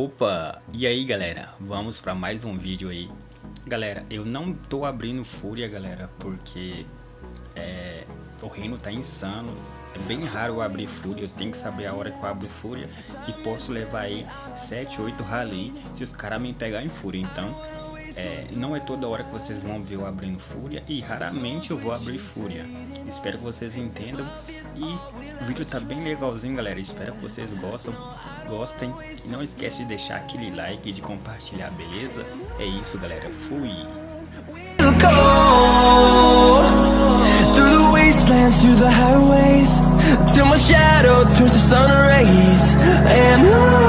Opa! E aí galera, vamos para mais um vídeo aí. Galera, eu não tô abrindo Fúria galera, porque é, o reino tá insano. É bem raro eu abrir Fúria, eu tenho que saber a hora que eu abro Fúria. E posso levar aí 7, 8 rally se os caras me pegar em Fúria Então, é, não é toda hora que vocês vão ver eu abrindo Fúria E raramente eu vou abrir Fúria Espero que vocês entendam E o vídeo tá bem legalzinho galera, espero que vocês gostem gostem. Não esquece de deixar aquele like e de compartilhar, beleza? É isso, galera. Fui! Till my shadow turns to sun rays And on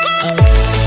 Oh.